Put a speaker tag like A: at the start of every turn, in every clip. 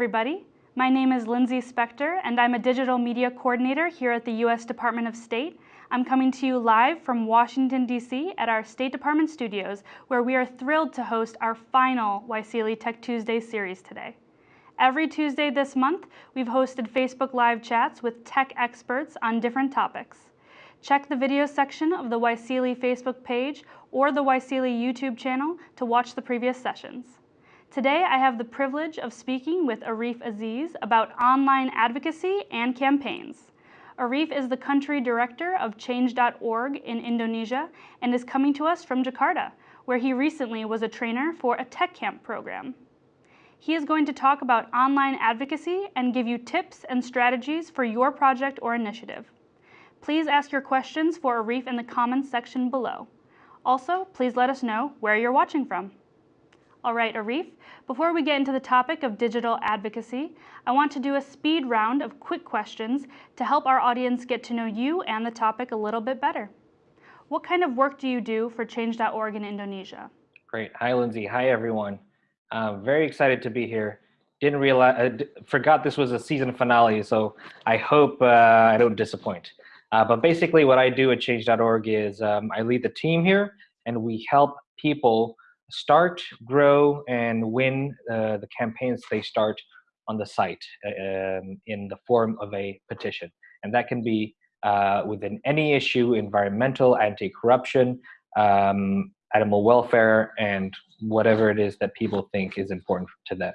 A: Everybody. My name is Lindsay Spector, and I'm a digital media coordinator here at the U.S. Department of State. I'm coming to you live from Washington, D.C. at our State Department studios, where we are thrilled to host our final YSEALI Tech Tuesday series today. Every Tuesday this month, we've hosted Facebook Live chats with tech experts on different topics. Check the video section of the YSEALI Facebook page or the YSEALI YouTube channel to watch the previous sessions. Today, I have the privilege of speaking with Arif Aziz about online advocacy and campaigns. Arif is the country director of Change.org in Indonesia and is coming to us from Jakarta, where he recently was a trainer for a tech camp program. He is going to talk about online advocacy and give you tips and strategies for your project or initiative. Please ask your questions for Arif in the comments section below. Also, please let us know where you're watching from. All right, Arif, before we get into the topic of digital advocacy, I want to do a speed round of quick questions to help our audience get to know you and the topic a little bit better. What kind of work do you do for Change.org in Indonesia?
B: Great. Hi, Lindsay. Hi, everyone. Uh, very excited to be here. Didn't realize, uh, forgot this was a season finale, so I hope uh, I don't disappoint. Uh, but basically what I do at Change.org is um, I lead the team here, and we help people start, grow, and win uh, the campaigns they start on the site uh, um, in the form of a petition. And that can be uh, within any issue, environmental, anti-corruption, um, animal welfare, and whatever it is that people think is important to them.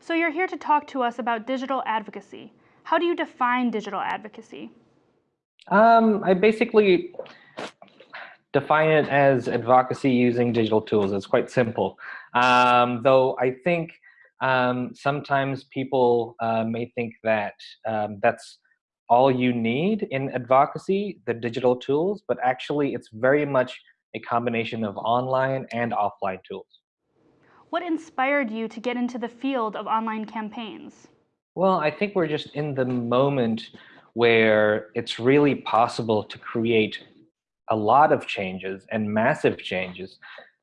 A: So you're here to talk to us about digital advocacy. How do you define digital advocacy?
B: Um, I basically define it as advocacy using digital tools. It's quite simple. Um, though I think um, sometimes people uh, may think that um, that's all you need in advocacy, the digital tools, but actually it's very much a combination of online and offline tools.
A: What inspired you to get into the field of online campaigns?
B: Well, I think we're just in the moment where it's really possible to create a lot of changes and massive changes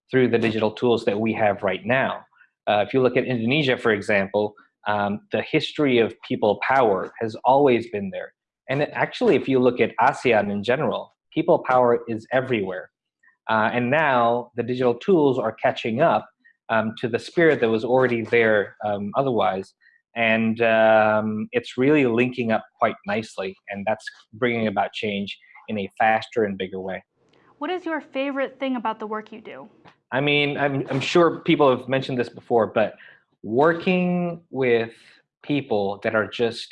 B: through the digital tools that we have right now. Uh, if you look at Indonesia, for example, um, the history of people power has always been there. And actually, if you look at ASEAN in general, people power is everywhere. Uh, and now the digital tools are catching up um, to the spirit that was already there um, otherwise. And um, it's really linking up quite nicely. And that's bringing about change in a faster and bigger way.
A: What is your favorite thing about the work you do?
B: I mean, I'm, I'm sure people have mentioned this before, but working with people that are just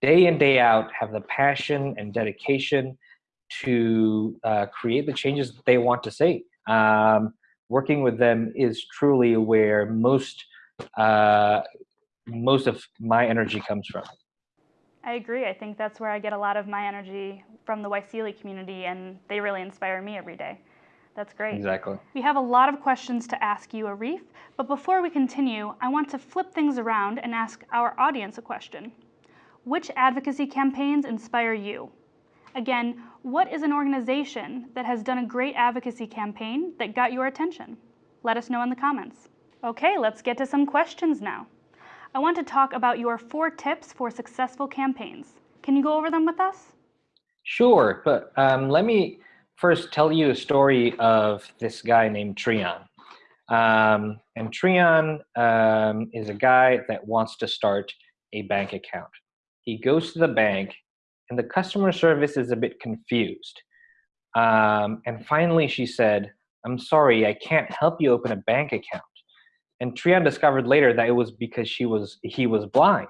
B: day in, day out, have the passion and dedication to uh, create the changes that they want to see. Um, working with them is truly where most uh, most of my energy comes from.
A: I agree. I think that's where I get a lot of my energy from the YSEALI community, and they really inspire me every day. That's great.
B: Exactly.
A: We have a lot of questions to ask you, Arif, but before we continue, I want to flip things around and ask our audience a question. Which advocacy campaigns inspire you? Again, what is an organization that has done a great advocacy campaign that got your attention? Let us know in the comments. Okay, let's get to some questions now. I want to talk about your four tips for successful campaigns. Can you go over them with us?
B: Sure, but um, let me first tell you a story of this guy named Trion. Um, and Trion um, is a guy that wants to start a bank account. He goes to the bank and the customer service is a bit confused. Um, and finally she said, I'm sorry, I can't help you open a bank account and Trion discovered later that it was because she was he was blind.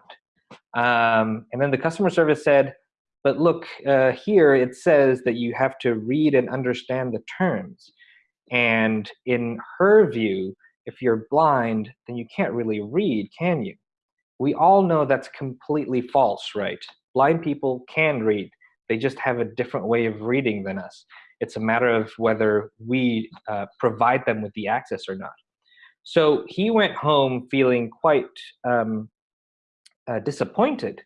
B: Um, and then the customer service said, but look, uh, here it says that you have to read and understand the terms. And in her view, if you're blind, then you can't really read, can you? We all know that's completely false, right? Blind people can read. They just have a different way of reading than us. It's a matter of whether we uh, provide them with the access or not. So he went home feeling quite um, uh, disappointed,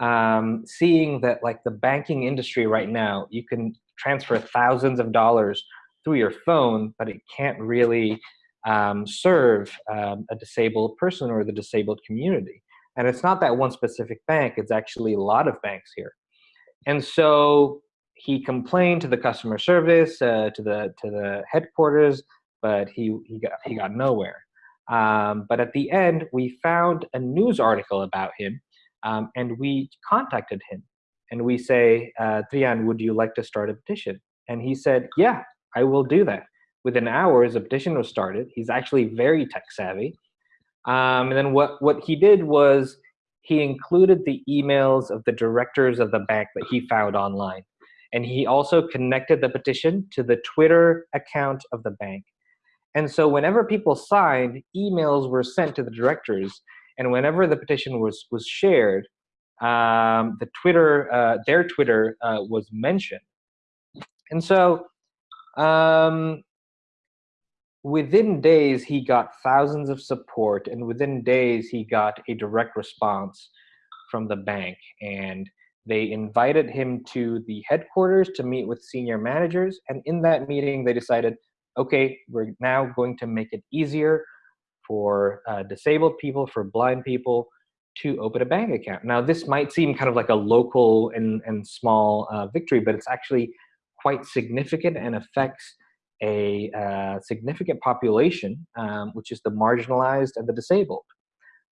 B: um, seeing that like the banking industry right now, you can transfer thousands of dollars through your phone, but it can't really um, serve um, a disabled person or the disabled community. And it's not that one specific bank, it's actually a lot of banks here. And so he complained to the customer service, uh, to the to the headquarters, but he he got he got nowhere. Um, but at the end, we found a news article about him, um, and we contacted him, and we say, uh, Trian, would you like to start a petition? And he said, Yeah, I will do that. Within hours, a petition was started. He's actually very tech savvy. Um, and then what what he did was he included the emails of the directors of the bank that he found online. And he also connected the petition to the Twitter account of the bank. And so whenever people signed, emails were sent to the directors. And whenever the petition was, was shared, um, the Twitter, uh, their Twitter uh, was mentioned. And so um, within days, he got thousands of support. And within days, he got a direct response from the bank. And they invited him to the headquarters to meet with senior managers. And in that meeting, they decided, okay, we're now going to make it easier for uh, disabled people, for blind people to open a bank account. Now, this might seem kind of like a local and, and small uh, victory, but it's actually quite significant and affects a uh, significant population, um, which is the marginalized and the disabled.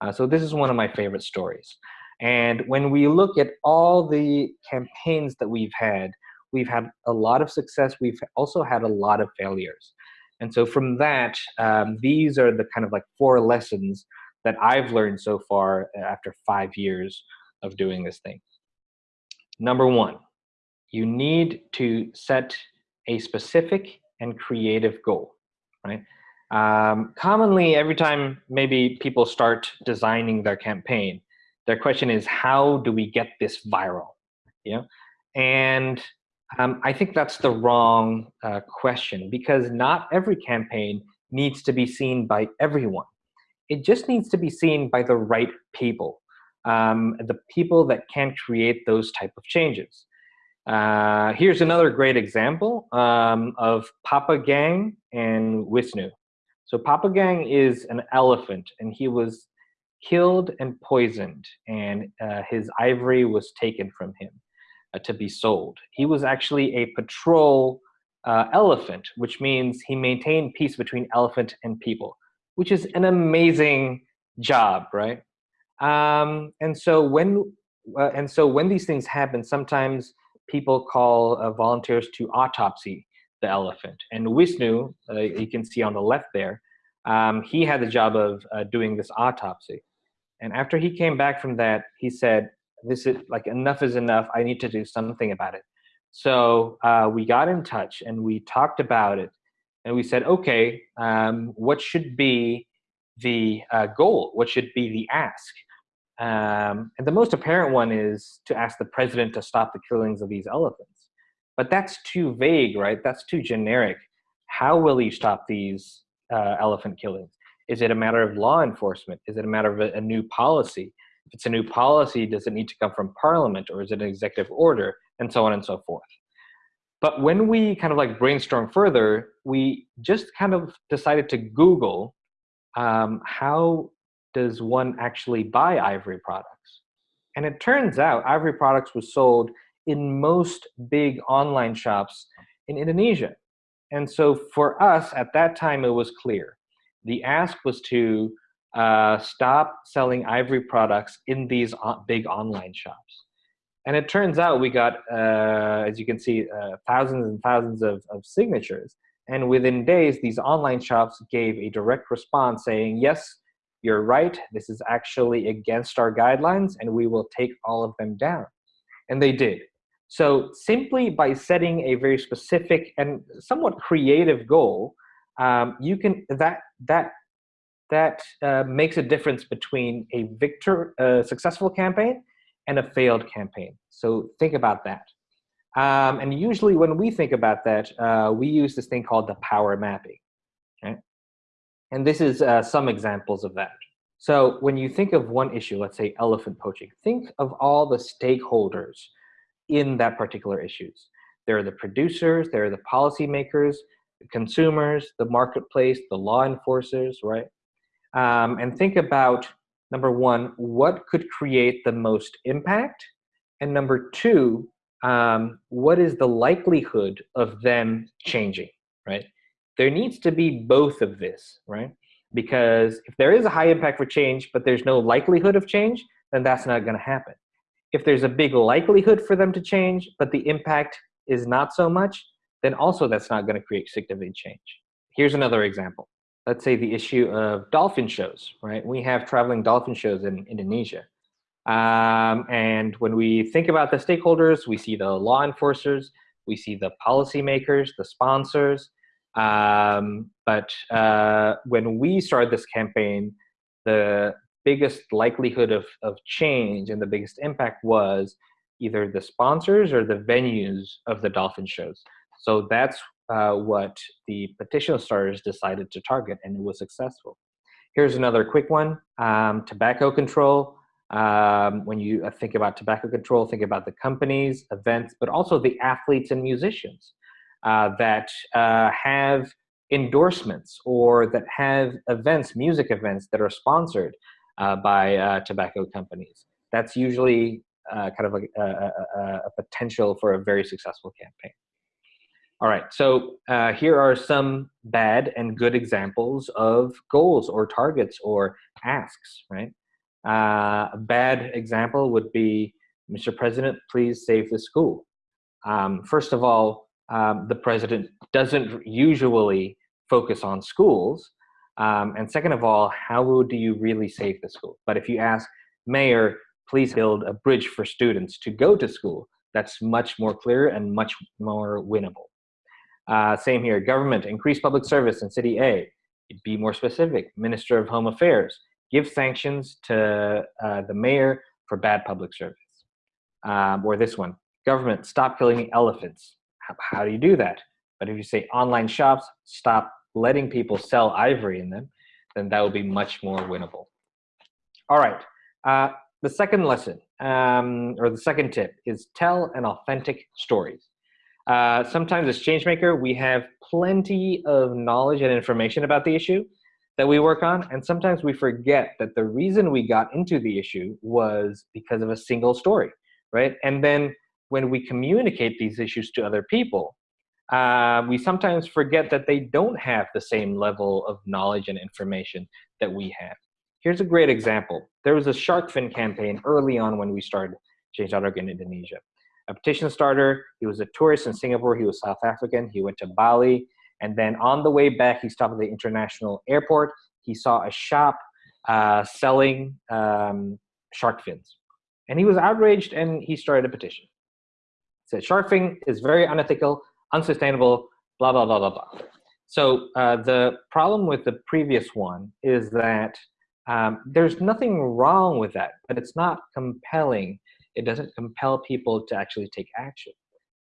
B: Uh, so this is one of my favorite stories. And when we look at all the campaigns that we've had, we've had a lot of success. We've also had a lot of failures. And so from that, um, these are the kind of like four lessons that I've learned so far after five years of doing this thing. Number one, you need to set a specific and creative goal, right? Um, commonly, every time maybe people start designing their campaign, their question is, how do we get this viral? Yeah, and um, I think that's the wrong uh, question because not every campaign needs to be seen by everyone. It just needs to be seen by the right people, um, the people that can create those type of changes. Uh, here's another great example um, of Papa Gang and Wisnu. So Papa Gang is an elephant, and he was killed and poisoned, and uh, his ivory was taken from him to be sold. He was actually a patrol uh, elephant, which means he maintained peace between elephant and people, which is an amazing job, right? Um, and so when uh, and so when these things happen, sometimes people call uh, volunteers to autopsy the elephant. And Wisnu, uh, you can see on the left there, um, he had the job of uh, doing this autopsy. And after he came back from that, he said, this is like enough is enough. I need to do something about it. So uh, we got in touch and we talked about it. And we said, okay, um, what should be the uh, goal? What should be the ask? Um, and the most apparent one is to ask the president to stop the killings of these elephants. But that's too vague, right? That's too generic. How will he stop these uh, elephant killings? Is it a matter of law enforcement? Is it a matter of a, a new policy? If it's a new policy, does it need to come from parliament or is it an executive order? And so on and so forth. But when we kind of like brainstorm further, we just kind of decided to Google um, how does one actually buy ivory products? And it turns out ivory products was sold in most big online shops in Indonesia. And so for us at that time, it was clear the ask was to uh, stop selling ivory products in these big online shops. And it turns out we got, uh, as you can see, uh, thousands and thousands of, of signatures. And within days, these online shops gave a direct response saying, yes, you're right, this is actually against our guidelines, and we will take all of them down. And they did. So simply by setting a very specific and somewhat creative goal, um, you can that that that uh, makes a difference between a victor uh, successful campaign and a failed campaign. So think about that. Um, and usually when we think about that, uh, we use this thing called the power mapping. Okay? And this is uh, some examples of that. So when you think of one issue, let's say elephant poaching, think of all the stakeholders in that particular issues. There are the producers, there are the policymakers, the consumers, the marketplace, the law enforcers, right? Um, and think about number one, what could create the most impact? And number two, um, what is the likelihood of them changing, right? There needs to be both of this, right? Because if there is a high impact for change, but there's no likelihood of change, then that's not going to happen. If there's a big likelihood for them to change, but the impact is not so much, then also that's not going to create significant change. Here's another example. Let's say the issue of dolphin shows, right? We have traveling dolphin shows in Indonesia. Um, and when we think about the stakeholders, we see the law enforcers, we see the policymakers, the sponsors. Um, but uh, when we started this campaign, the biggest likelihood of, of change and the biggest impact was either the sponsors or the venues of the dolphin shows. So that's uh, what the petition starters decided to target, and it was successful. Here's another quick one, um, tobacco control. Um, when you uh, think about tobacco control, think about the companies, events, but also the athletes and musicians uh, that uh, have endorsements or that have events, music events that are sponsored uh, by tobacco companies. That's usually kind of a, a, a, potential for a very successful campaign. All right, so uh, here are some bad and good examples of goals or targets or asks, right? Uh, a bad example would be, Mr. President, please save the school. Um, first of all, um, the president doesn't usually focus on schools. Um, and second of all, how do you really save the school? But if you ask, Mayor, please build a bridge for students to go to school, that's much more clear and much more winnable. Uh, same here, government, increase public service in city A. Be more specific, Minister of Home Affairs, give sanctions to uh, the mayor for bad public service. Um, or this one, government, stop killing elephants. How, how do you do that? But if you say online shops, stop letting people sell ivory in them, then that would be much more winnable. All right, uh, the second lesson, um, or the second tip, is tell an authentic stories. Uh, sometimes as changemaker, we have plenty of knowledge and information about the issue that we work on, and sometimes we forget that the reason we got into the issue was because of a single story, right? And then when we communicate these issues to other people, uh, we sometimes forget that they don't have the same level of knowledge and information that we have. Here's a great example. There was a shark fin campaign early on when we started Change.org in Indonesia. A petition starter, he was a tourist in Singapore, he was South African, he went to Bali, and then on the way back, he stopped at the international airport. He saw a shop uh, selling um, shark fins. And he was outraged and he started a petition. He said, shark fin is very unethical, unsustainable, blah, blah, blah, blah, blah. So uh, the problem with the previous one is that um, there's nothing wrong with that, but it's not compelling. It doesn't compel people to actually take action.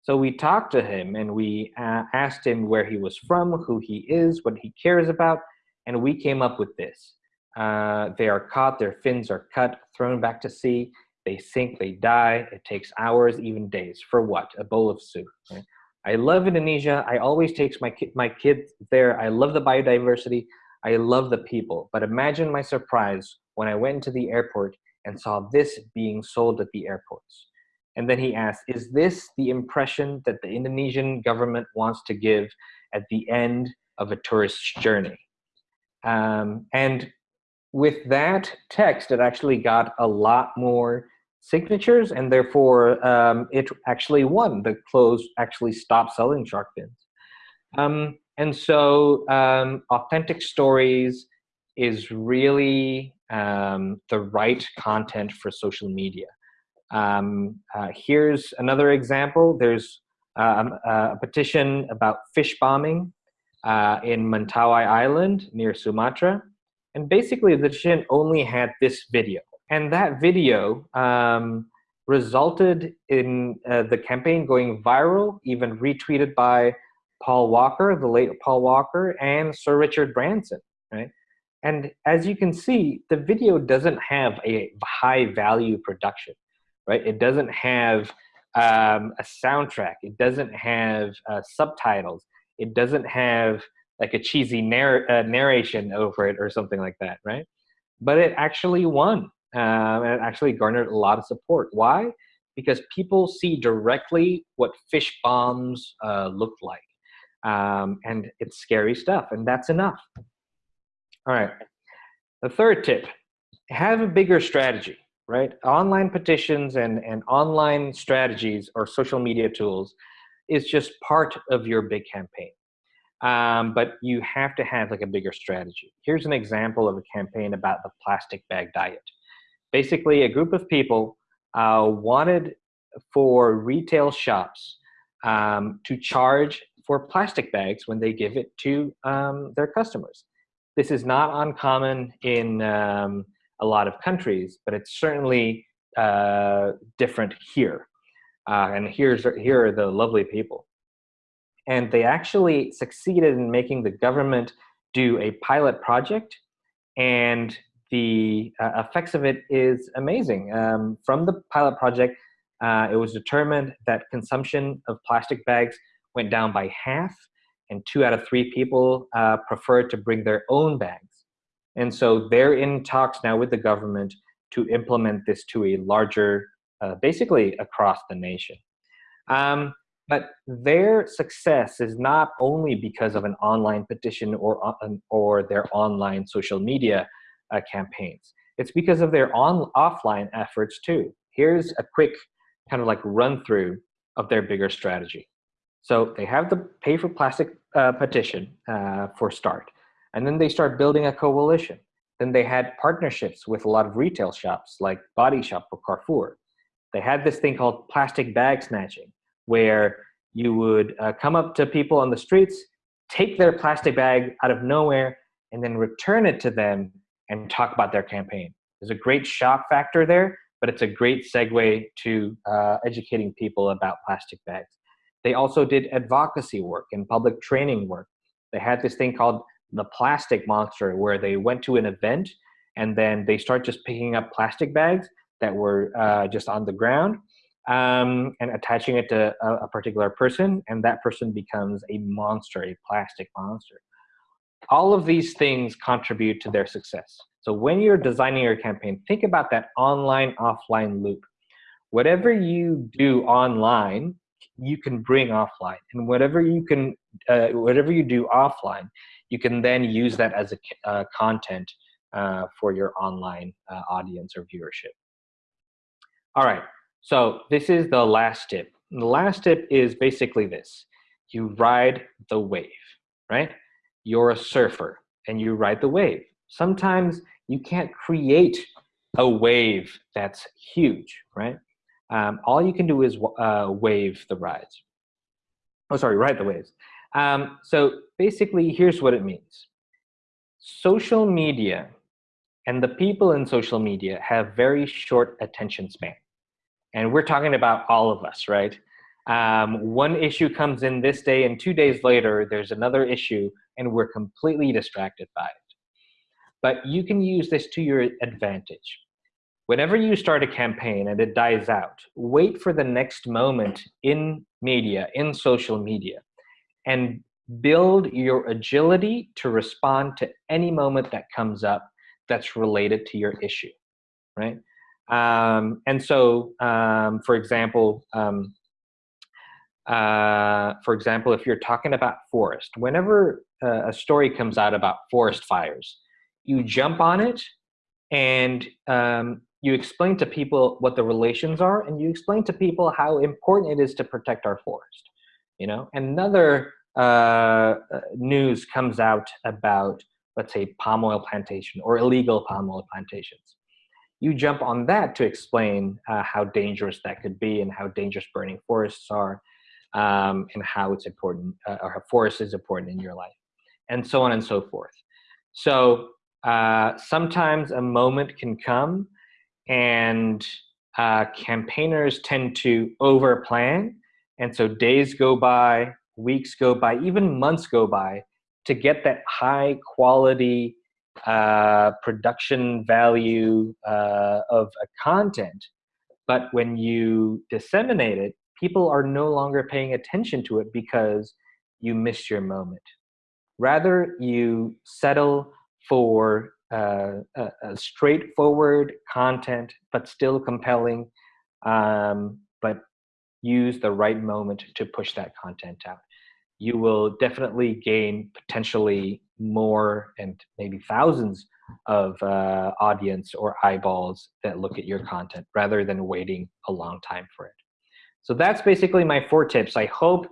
B: So we talked to him and we uh, asked him where he was from, who he is, what he cares about, and we came up with this. Uh, they are caught, their fins are cut, thrown back to sea, they sink, they die. It takes hours, even days. For what? A bowl of soup. Right? I love Indonesia. I always take my, my kids there. I love the biodiversity. I love the people. But imagine my surprise when I went to the airport and saw this being sold at the airports. And then he asked, is this the impression that the Indonesian government wants to give at the end of a tourist's journey? Um, and with that text, it actually got a lot more signatures and therefore um, it actually won. The clothes actually stopped selling shark fins. Um, and so um, authentic stories is really um, the right content for social media. Um, uh, here's another example. There's um, a petition about fish bombing uh, in Mentawai Island near Sumatra. And basically the petition only had this video. And that video um, resulted in uh, the campaign going viral, even retweeted by Paul Walker, the late Paul Walker, and Sir Richard Branson? And as you can see, the video doesn't have a high value production, right? It doesn't have um, a soundtrack. It doesn't have uh, subtitles. It doesn't have like a cheesy narr- uh, narration over it or something like that, right? But it actually won, um, and it actually garnered a lot of support. Why? Because people see directly what fish bombs uh, look like, um, and it's scary stuff, and that's enough. All right. The third tip: have a bigger strategy. Right? Online petitions and and online strategies or social media tools is just part of your big campaign um, but you have to have like a bigger strategy. Here's an example of a campaign about the plastic bag diet. Basically, a group of people uh, wanted for retail shops um, to charge for plastic bags when they give it to um, their customers. This is not uncommon in um, a lot of countries, but it's certainly uh, different here. Uh, and here's here are the lovely people and they actually succeeded in making the government do a pilot project and the uh, effects of it is amazing um, from the pilot project uh, it was determined that consumption of plastic bags went down by half and two out of three people uh, preferred to bring their own bags and so they're in talks now with the government to implement this to a larger uh, basically across the nation um, but their success is not only because of an online petition or, uh, or their online social media uh, campaigns. It's because of their on offline efforts too. Here's a quick kind of like run through of their bigger strategy. So they have the pay for plastic uh, petition uh, for start, and then they start building a coalition. Then they had partnerships with a lot of retail shops like Body Shop or Carrefour. They had this thing called plastic bag snatching, where you would uh, come up to people on the streets, take their plastic bag out of nowhere, and then return it to them and talk about their campaign. There's a great shock factor there, but it's a great segue to uh, educating people about plastic bags. They also did advocacy work and public training work. They had this thing called the plastic monster where they went to an event and then they start just picking up plastic bags that were uh, just on the ground um, and attaching it to a, a, particular person, and that person becomes a monster, a plastic monster. All of these things contribute to their success. So when you're designing your campaign, think about that online offline loop. Whatever you do online, you can bring offline, and whatever you can, uh, whatever you do offline, you can then use that as a uh, content uh, for your online uh, audience or viewership. All right, so this is the last tip. the last tip is basically this. You ride the wave, right? You're a surfer and you ride the wave. Sometimes you can't create a wave that's huge, right? Um, all you can do is uh, wave the rides. Oh, sorry, ride the waves. Um, so basically, here's what it means. Social media and the people in social media have very short attention span. And we're talking about all of us, right? Um, one issue comes in this day, and two days later, there's another issue, and we're completely distracted by it. But you can use this to your advantage. Whenever you start a campaign and it dies out, wait for the next moment in media, in social media, and build your agility to respond to any moment that comes up that's related to your issue, right? Um, and so, um, for example, um, uh, for example, if you're talking about forest, whenever uh, a story comes out about forest fires, you jump on it and um, you explain to people what the relations are, and you explain to people how important it is to protect our forest. You know, another uh, news comes out about, let's say, palm oil plantation or illegal palm oil plantations you jump on that to explain uh, how dangerous that could be and how dangerous burning forests are um, and how it's important uh, or how forest is important in your life and so on and so forth so uh, sometimes a moment can come and uh, campaigners tend to over plan and so days go by weeks go by even months go by to get that high quality uh, production value uh, of a content. But when you disseminate it, people are no longer paying attention to it because you missed your moment. Rather, you settle for uh, straightforward content, but still compelling, um, but use the right moment to push that content out. You will definitely gain potentially more and maybe thousands of uh, audience or eyeballs that look at your content rather than waiting a long time for it. So that's basically my four tips. I hope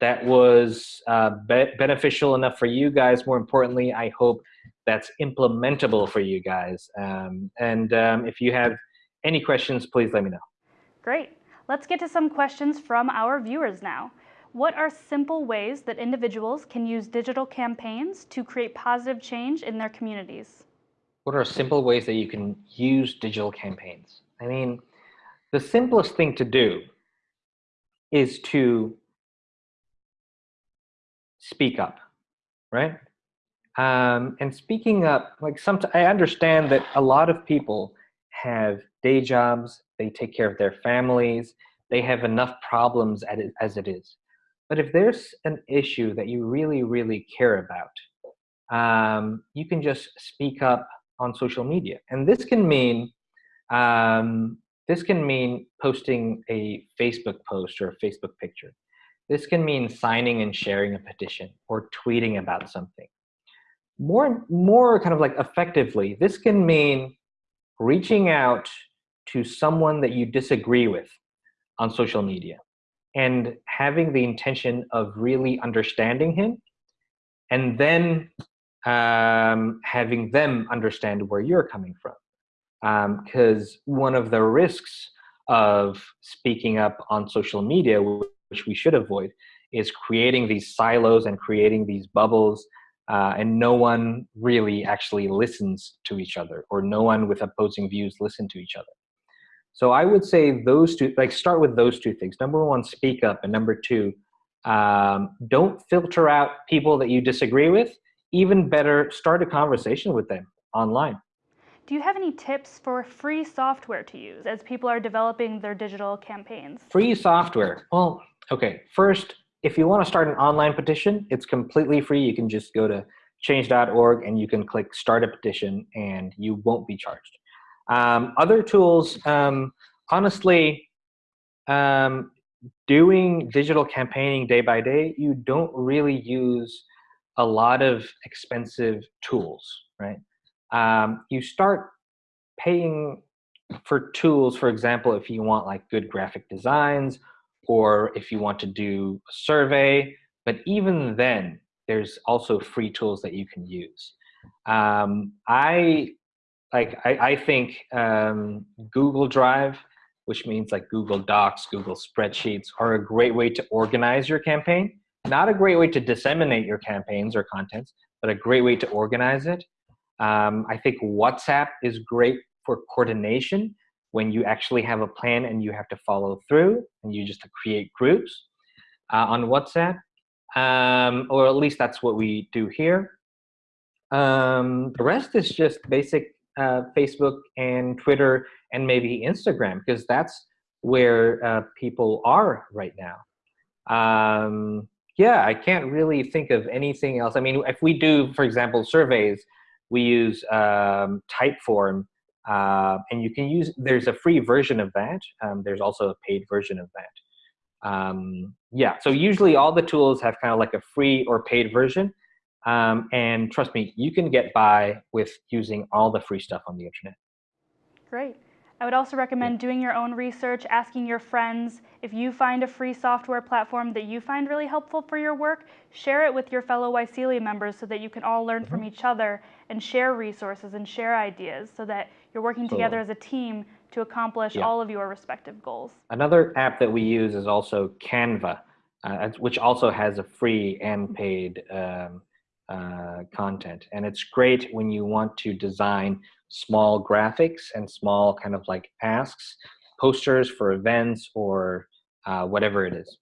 B: that was uh, be beneficial enough for you guys. More importantly, I hope that's implementable for you guys. Um, and um, if you have any questions, please let me know.
A: Great. Let's get to some questions from our viewers now. What are simple ways that individuals can use digital campaigns to create positive change in their communities?
B: What are simple ways that you can use digital campaigns? I mean, the simplest thing to do is to speak up, right? Um, and speaking up, like some, I understand that a lot of people have day jobs, they take care of their families, they have enough problems as it is. But if there's an issue that you really, really care about, um, you can just speak up on social media. And this can mean um, this can mean posting a Facebook post or a Facebook picture. This can mean signing and sharing a petition or tweeting about something. More, more kind of like effectively, this can mean reaching out to someone that you disagree with on social media and having the intention of really understanding him and then um, having them understand where you're coming from because um, one of the risks of speaking up on social media, which we should avoid, is creating these silos and creating these bubbles uh, and no one really actually listens to each other or no one with opposing views listen to each other. So I would say those two, like start with those two things. Number one, speak up. And number two, um, don't filter out people that you disagree with. Even better, start a conversation with them online.
A: Do you have any tips for free software to use as people are developing their digital campaigns?
B: Free software. Well, okay. First, if you want to start an online petition, it's completely free. You can just go to change.org and you can click start a petition and you won't be charged. Um, other tools, um, honestly, um, doing digital campaigning day by day, you don't really use a lot of expensive tools, right? um, you start paying for tools, for example, if you want like good graphic designs or if you want to do a survey, but even then, there's also free tools that you can use. Um, I like I, I think um, Google Drive, which means like Google Docs, Google Spreadsheets, are a great way to organize your campaign. Not a great way to disseminate your campaigns or contents, but a great way to organize it. Um, I think WhatsApp is great for coordination when you actually have a plan and you have to follow through and you just create groups uh, on WhatsApp. Um, or at least that's what we do here. Um, the rest is just basic uh, Facebook and Twitter and maybe Instagram because that's where uh, people are right now. Um, yeah, I can't really think of anything else. I mean, if we do, for example, surveys, we use um, Typeform, uh, and you can use, there's a free version of that. Um, there's also a paid version of that. Um, yeah, so usually all the tools have kind of like a free or paid version. Um, and trust me, you can get by with using all the free stuff on the internet.
A: Great. I would also recommend doing your own research, asking your friends. If you find a free software platform that you find really helpful for your work, share it with your fellow YSEALI members so that you can all learn mm -hmm. from mm-hmm. each other and share resources and share ideas so that you're working together as a team to accomplish yeah. all of your respective goals.
B: Another app that we use is also Canva, uh, which also has a free and paid um, uh, content. And it's great when you want to design small graphics and small kind of like asks, posters for events or uh, whatever it is.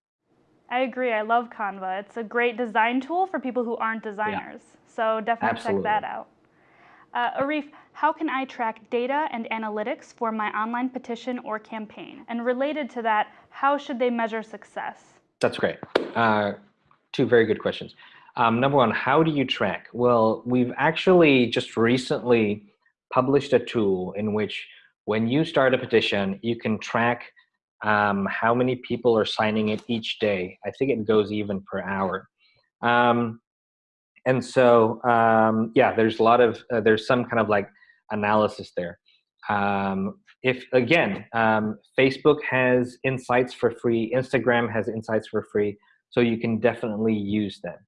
A: I agree. I love Canva. It's a great design tool for people who aren't designers. Yeah. So definitely Absolutely. check that out. Uh, Arif, how can I track data and analytics for my online petition or campaign? And related to that, how should they measure success?
B: That's great. Uh, two very good questions. Um, number one, how do you track? Well, we've actually just recently published a tool in which when you start a petition, you can track um, how many people are signing it each day. I think it goes even per hour. Um, and so, um, yeah, there's a lot of, uh, there's some kind of like analysis there. Um, if again, um, Facebook has insights for free, Instagram has insights for free, so you can definitely use them.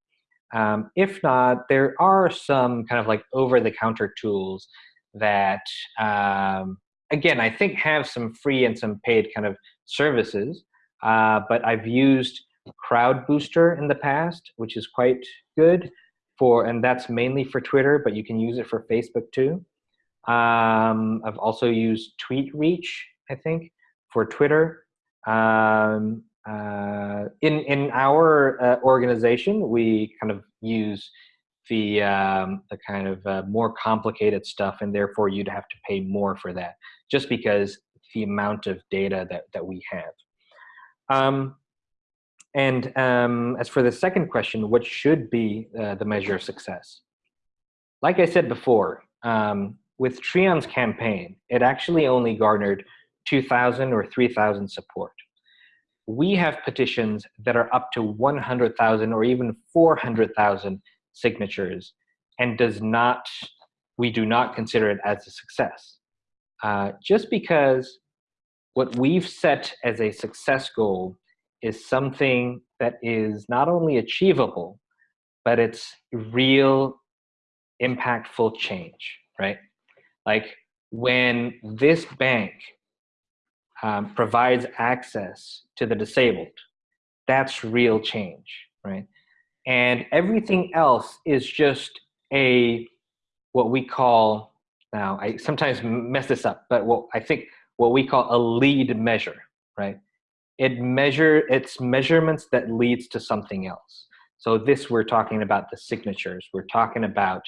B: Um, if not, there are some kind of like over-the-counter tools that, um, again, I think have some free and some paid kind of services, uh, but I've used Crowd Booster in the past, which is quite good for, and that's mainly for Twitter, but you can use it for Facebook too. Um, I've also used TweetReach, I think, for Twitter. Um, uh, in in our uh, organization, we kind of use the um, the kind of uh, more complicated stuff, and therefore you'd have to pay more for that, just because the amount of data that that we have. Um, and um, as for the second question, what should be uh, the measure of success? Like I said before, um, with Trion's campaign, it actually only garnered 2,000 or 3,000 support. We have petitions that are up to 100,000 or even 400,000 signatures and does not, we do not consider it as a success. Uh, just because what we've set as a success goal is something that is not only achievable, but it's real impactful change, right? Like when this bank um, provides access to the disabled, that's real change, right? And everything else is just a, what we call, now I sometimes mess this up, but what I think what we call a lead measure, right? It measure, it's measurements that leads to something else. So this, we're talking about the signatures. We're talking about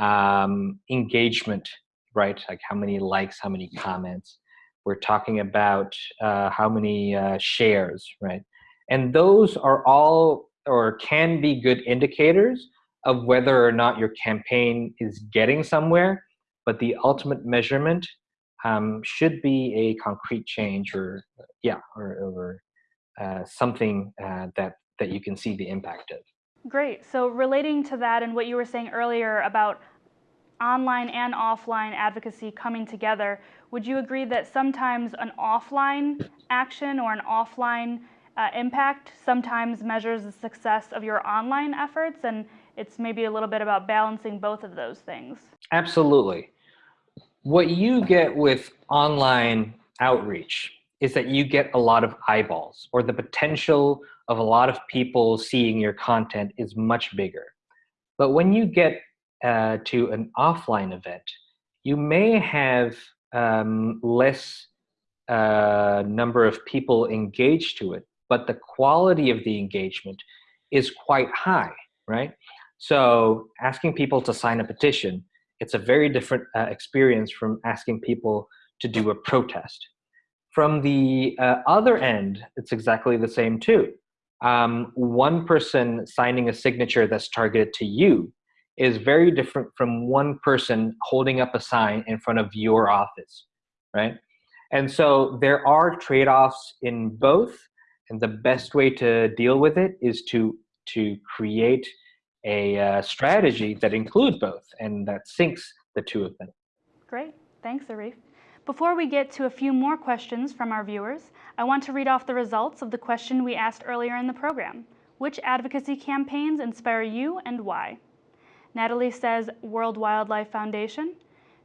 B: um, engagement right? Like how many likes, how many comments. We're talking about uh, how many uh, shares, right? And those are all or can be good indicators of whether or not your campaign is getting somewhere, but the ultimate measurement um, should be a concrete change or, yeah, or, or uh, something uh, that, that you can see the impact of.
A: Great. So relating to that and what you were saying earlier about online and offline advocacy coming together, would you agree that sometimes an offline action or an offline uh, impact sometimes measures the success of your online efforts and it's maybe a little bit about balancing both of those things?
B: Absolutely. What you get with online outreach is that you get a lot of eyeballs or the potential of a lot of people seeing your content is much bigger. But when you get uh, to an offline event, you may have um, less uh, number of people engaged to it, but the quality of the engagement is quite high, right? So asking people to sign a petition, it's a very different uh, experience from asking people to do a protest. From the uh, other end, it's exactly the same too. Um, one person signing a signature that's targeted to you is very different from one person holding up a sign in front of your office, right? And so there are trade-offs in both, and the best way to deal with it is to to create a uh, strategy that includes both and that syncs the two of them.
A: Great, thanks Arif. Before we get to a few more questions from our viewers, I want to read off the results of the question we asked earlier in the program. Which advocacy campaigns inspire you and why? Natalie says World Wildlife Foundation.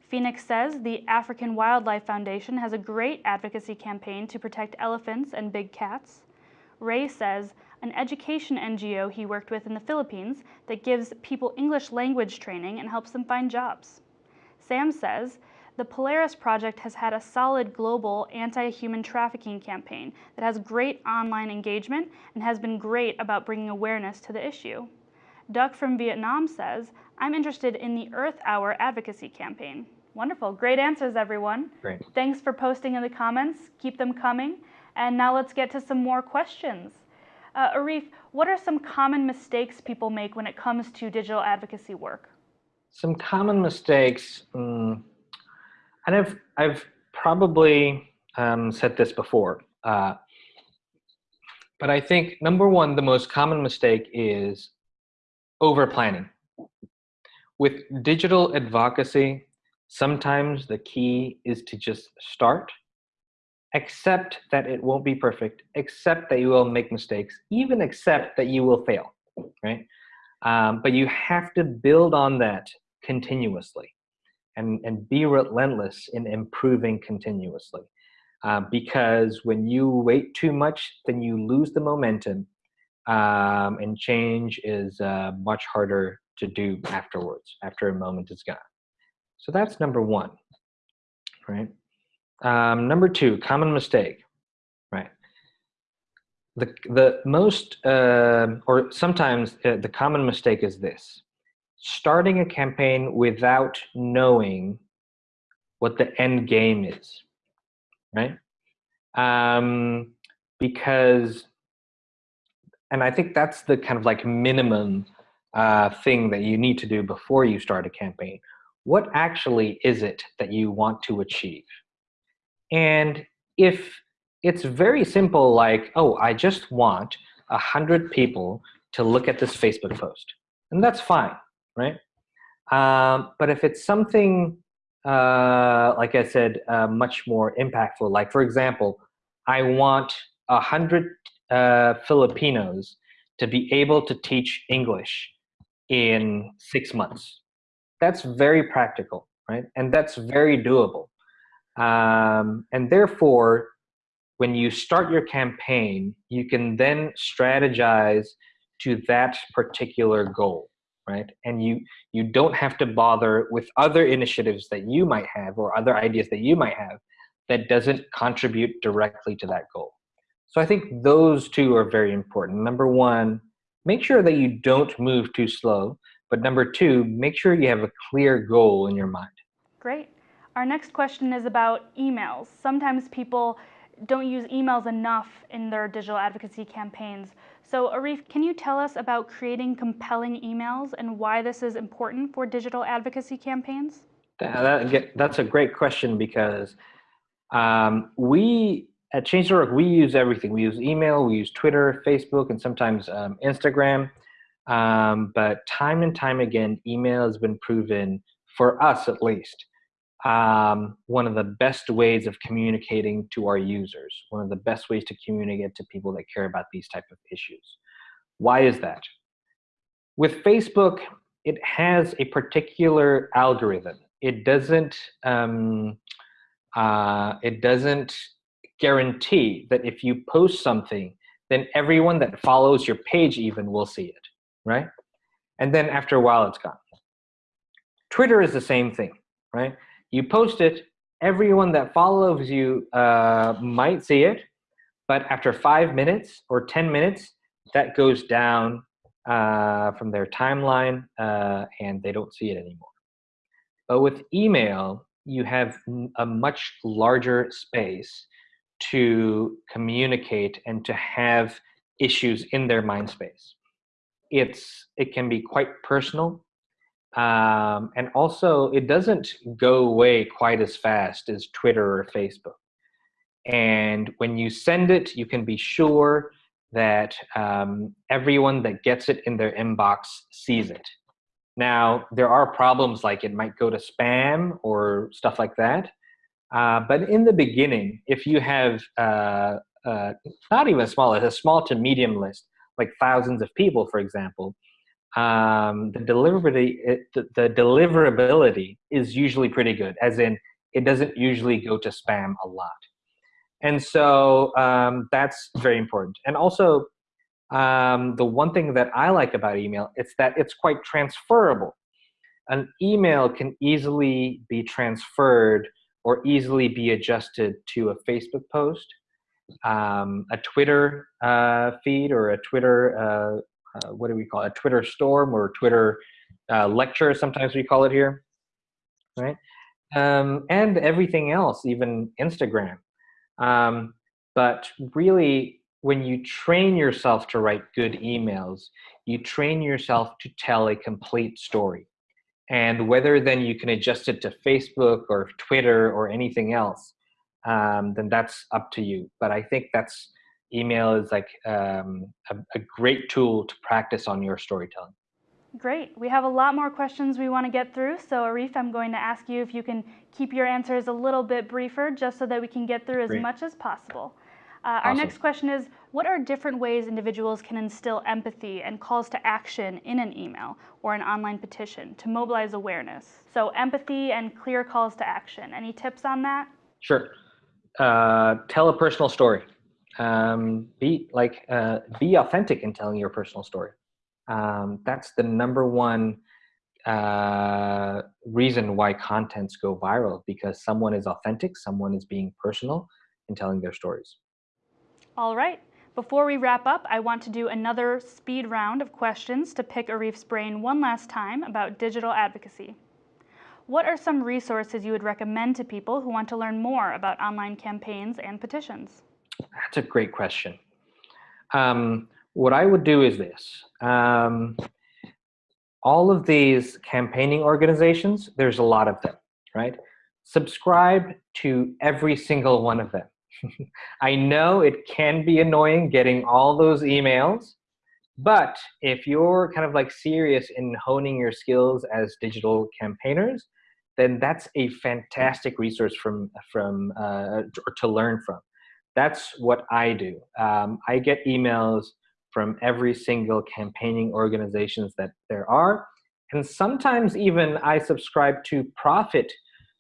A: Phoenix says the African Wildlife Foundation has a great advocacy campaign to protect elephants and big cats. Ray says an education NGO he worked with in the Philippines that gives people English language training and helps them find jobs. Sam says the Polaris Project has had a solid global anti-human trafficking campaign that has great online engagement and has been great about bringing awareness to the issue. Duck from Vietnam says, I'm interested in the Earth Hour advocacy campaign. Wonderful. Great answers, everyone.
B: Great.
A: Thanks for posting in the comments. Keep them coming. And now let's get to some more questions. Uh, Arif, what are some common mistakes people make when it comes to digital advocacy work?
B: Some common mistakes, um, and I've, I've probably um, said this before, uh, but I think number one, the most common mistake is over planning. With digital advocacy, sometimes the key is to just start, accept that it won't be perfect, accept that you will make mistakes, even accept that you will fail, right? Um, but you have to build on that continuously and, and be relentless in improving continuously. Uh, because when you wait too much, then you lose the momentum um, and change is uh, much harder to do afterwards, after a moment is gone. So that's number one, right? Um, number two, common mistake, right? The, the most, uh, or sometimes uh, the common mistake is this, starting a campaign without knowing what the end game is, right? Um, because, and I think that's the kind of like minimum uh, thing that you need to do before you start a campaign. What actually is it that you want to achieve? And if it's very simple, like, oh, I just want a hundred people to look at this Facebook post, and that's fine, right? Um, but if it's something, uh, like I said, uh, much more impactful, like for example, I want a hundred uh, Filipinos to be able to teach English in six months. That's very practical, right? And that's very doable. Um, and therefore, when you start your campaign, you can then strategize to that particular goal, right? And you, you don't have to bother with other initiatives that you might have or other ideas that you might have that doesn't contribute directly to that goal. So I think those two are very important. Number one, make sure that you don't move too slow. But number two, make sure you have a clear goal in your mind.
A: Great. Our next question is about emails. Sometimes people don't use emails enough in their digital advocacy campaigns. So Arif, can you tell us about creating compelling emails and why this is important for digital advocacy campaigns?
B: That, that's a great question because um, we at Change.org, we use everything. We use email, we use Twitter, Facebook, and sometimes um, Instagram. Um, but time and time again, email has been proven, for us at least, um, one of the best ways of communicating to our users, one of the best ways to communicate to people that care about these type of issues. Why is that? With Facebook, it has a particular algorithm. It doesn't, um, uh, it doesn't guarantee that if you post something, then everyone that follows your page even will see it, right? And then after a while, it's gone. Twitter is the same thing, right? You post it, everyone that follows you uh, might see it, but after five minutes or 10 minutes, that goes down uh, from their timeline uh, and they don't see it anymore. But with email, you have a much larger space to communicate and to have issues in their mind space. It's, it can be quite personal um, and also, it doesn't go away quite as fast as Twitter or Facebook. And when you send it, you can be sure that um, everyone that gets it in their inbox sees it. Now, there are problems like it might go to spam or stuff like that. Uh, but in the beginning, if you have uh, uh, not even small, a small to medium list, like thousands of people, for example, um, the deliverability it, the, the, deliverability is usually pretty good as in it doesn't usually go to spam a lot. And so um, that's very important. And also um, the one thing that I like about email is that it's quite transferable. An email can easily be transferred or easily be adjusted to a Facebook post um, a Twitter uh, feed or a Twitter uh, what do we call it, a Twitter storm or Twitter uh, lecture, sometimes we call it here, right? Um, and everything else, even Instagram. Um, but really, when you train yourself to write good emails, you train yourself to tell a complete story. And whether then you can adjust it to Facebook or Twitter or anything else, um, then that's up to you. But I think that's email is like um, a, a great tool to practice on your storytelling.
A: Great. We have a lot more questions we want to get through. So Arif, I'm going to ask you if you can keep your answers a little bit briefer just so that we can get through as Great. much as possible. Uh, awesome. Our next question is, what are different ways individuals can instill empathy and calls to action in an email or an online petition to mobilize awareness? So empathy and clear calls to action. Any tips on that?
B: Sure. Uh, tell a personal story. Um, be like uh, be authentic in telling your personal story. Um, that's the number one uh, reason why contents go viral because someone is authentic, someone is being personal in telling their stories.
A: All right. Before we wrap up, I want to do another speed round of questions to pick Arif's brain one last time about digital advocacy. What are some resources you would recommend to people who want to learn more about online campaigns and petitions?
B: That's a great question. Um, what I would do is this. Um, all of these campaigning organizations, there's a lot of them, right? Subscribe to every single one of them. I know it can be annoying getting all those emails, but if you're kind of like serious in honing your skills as digital campaigners, then that's a fantastic resource from, from uh, to learn from. That's what I do. Um, I get emails from every single campaigning organizations that there are. And sometimes even I subscribe to profit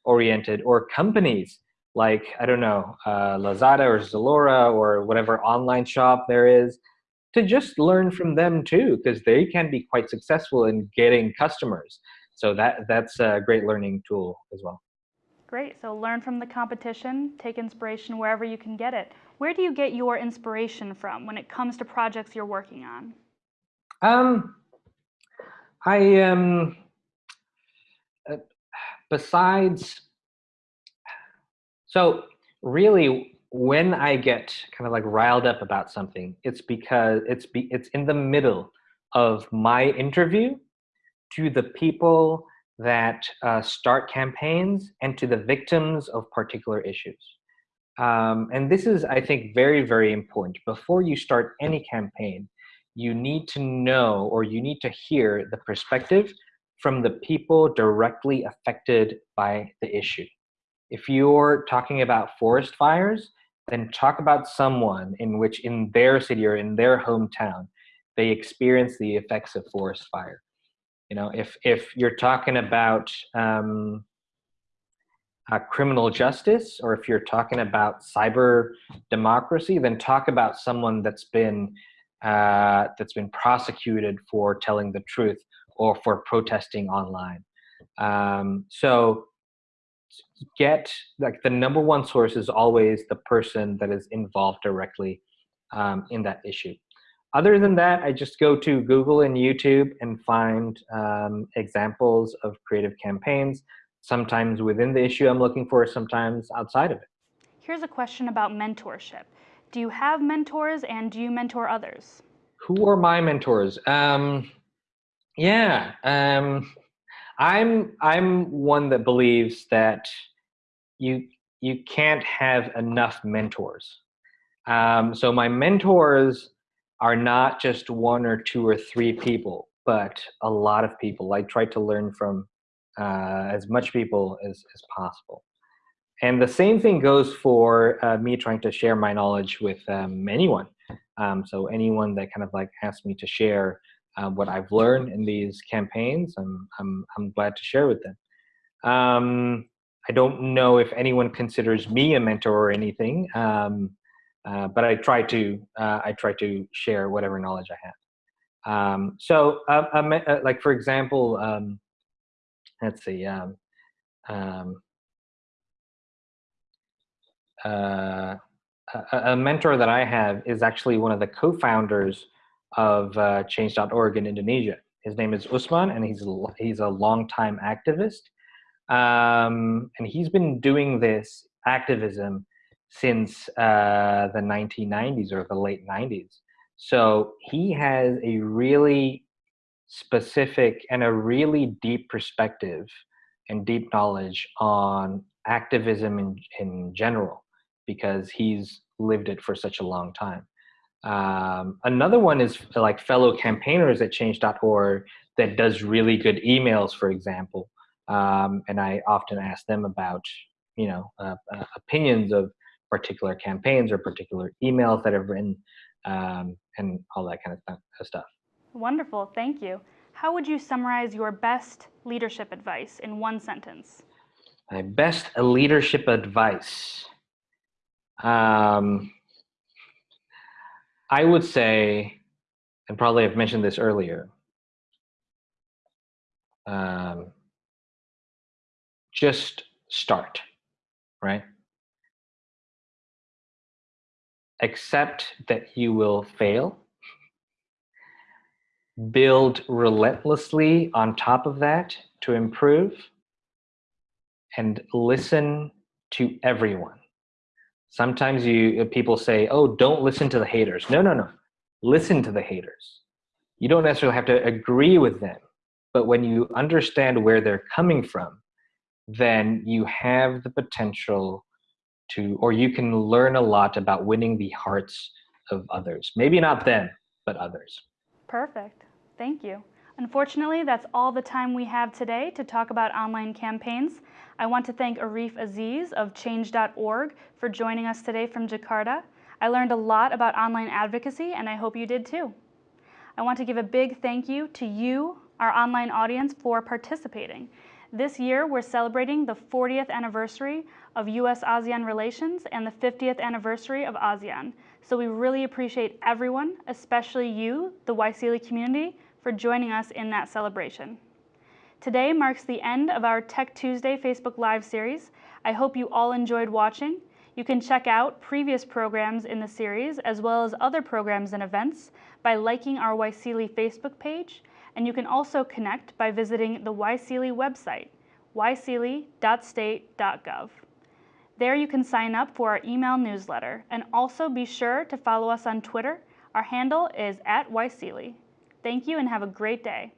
B: oriented or companies like, I don't know, uh, Lazada or Zalora or whatever online shop there is to just learn from them too, because they can be quite successful in getting customers. So that, that's a great learning tool as well.
A: Great, so learn from the competition, take inspiration wherever you can get it. Where do you get your inspiration from when it comes to projects you're working on?
B: Um, I um, uh, besides, so really when I get kind of like riled up about something, it's because it's be, it's in the middle of my interview to the people that uh, start campaigns and to the victims of particular issues. Um, and this is, I think, very, very important. Before you start any campaign, you need to know or you need to hear the perspective from the people directly affected by the issue. If you're talking about forest fires, then talk about someone in which in their city or in their hometown, they experience the effects of forest fire. You know, if, if you're talking about um, uh, criminal justice, or if you're talking about cyber democracy, then talk about someone that's been uh, that's been prosecuted for telling the truth or for protesting online. Um, so get like the number one source is always the person that is involved directly um, in that issue. Other than that, I just go to Google and YouTube and find um, examples of creative campaigns sometimes within the issue I'm looking for, sometimes outside of it.
A: Here's a question about mentorship. Do you have mentors and do you mentor others?
B: Who are my mentors? Um, yeah, um, I'm I'm one that believes that you you can't have enough mentors. Um, so my mentors are not just one or two or three people, but a lot of people. I try to learn from uh, as much people as, as possible. And the same thing goes for uh, me trying to share my knowledge with um, anyone. Um, so anyone that kind of like asks me to share uh, what I've learned in these campaigns, I'm, I'm, I'm glad to share with them. Um, I don't know if anyone considers me a mentor or anything, um, uh, but I try to uh, I try to share whatever knowledge I have. Um, so, uh, uh, like for example, um, let's see, um, um, uh, a, a, mentor that I have is actually one of the co-founders of uh, Change.org in Indonesia. His name is Usman, and he's he's a longtime activist, um, and he's been doing this activism since uh, the 1990s or the late 90s. So he has a really specific and a really deep perspective and deep knowledge on activism in, in general because he's lived it for such a long time. Um, another one is like fellow campaigners at change.org that does really good emails, for example. Um, and I often ask them about, you know, uh, uh, opinions of particular campaigns or particular emails that I've written um, and all that kind of stuff.
A: Wonderful, thank you. How would you summarize your best leadership advice in one sentence?
B: My best leadership advice. Um, I would say, and probably I've mentioned this earlier, um, just start, right? Accept that you will fail. Build relentlessly on top of that to improve and listen to everyone. Sometimes you people say, "Oh, don't listen to the haters." No, no, no. Listen to the haters. You don't necessarily have to agree with them, but when you understand where they're coming from, then you have the potential to, or you can learn a lot about winning the hearts of others. Maybe not them, but others.
A: Perfect. Thank you. Unfortunately, that's all the time we have today to talk about online campaigns. I want to thank Arif Aziz of Change.org for joining us today from Jakarta. I learned a lot about online advocacy, and I hope you did too. I want to give a big thank you to you, our online audience, for participating. This year, we're celebrating the 40th anniversary of US-ASEAN relations and the 50th anniversary of ASEAN. So we really appreciate everyone, especially you, the YSEALI community, for joining us in that celebration. Today marks the end of our Tech Tuesday Facebook Live series. I hope you all enjoyed watching. You can check out previous programs in the series as well as other programs and events by liking our YSEALI Facebook page, and you can also connect by visiting the YSEALI website, yseali.state.gov. There you can sign up for our email newsletter, and also be sure to follow us on Twitter. Our handle is at YSEALI. Thank you and have a great day.